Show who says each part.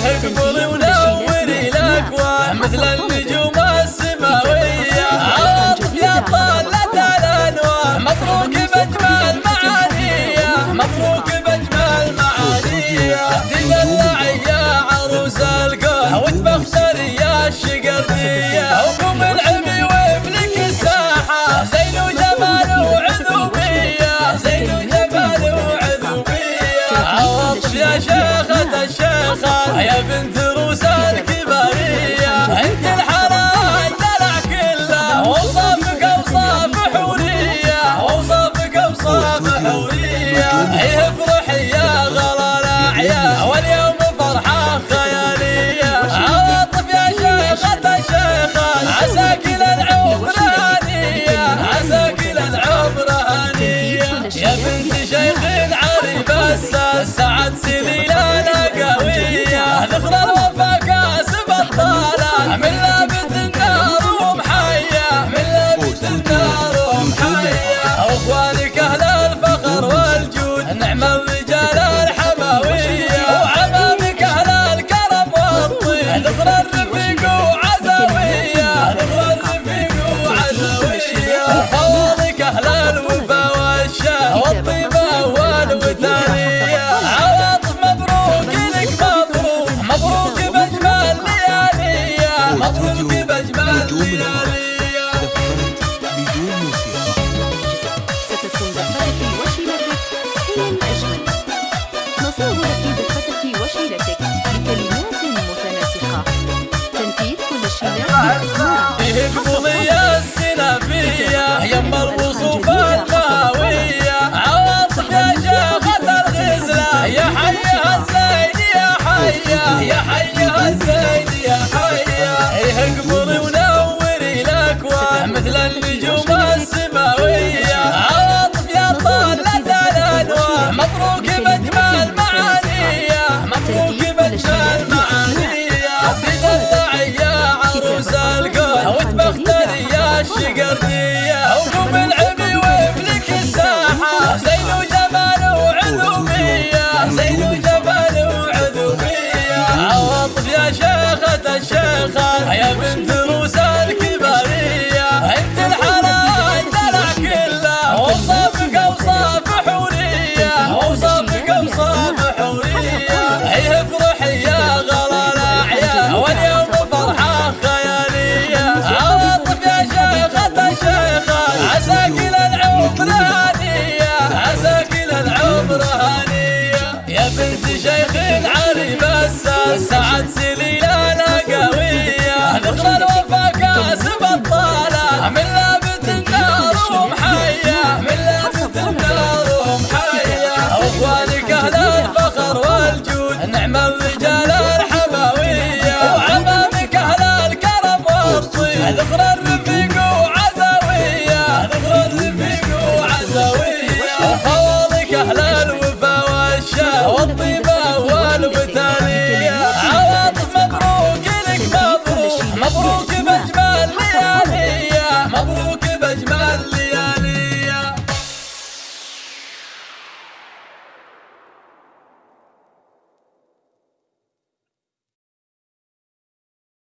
Speaker 1: حبولي ونور الأكوان مثل النجوم. شيخ علي بس سعد لا قوية. نخلى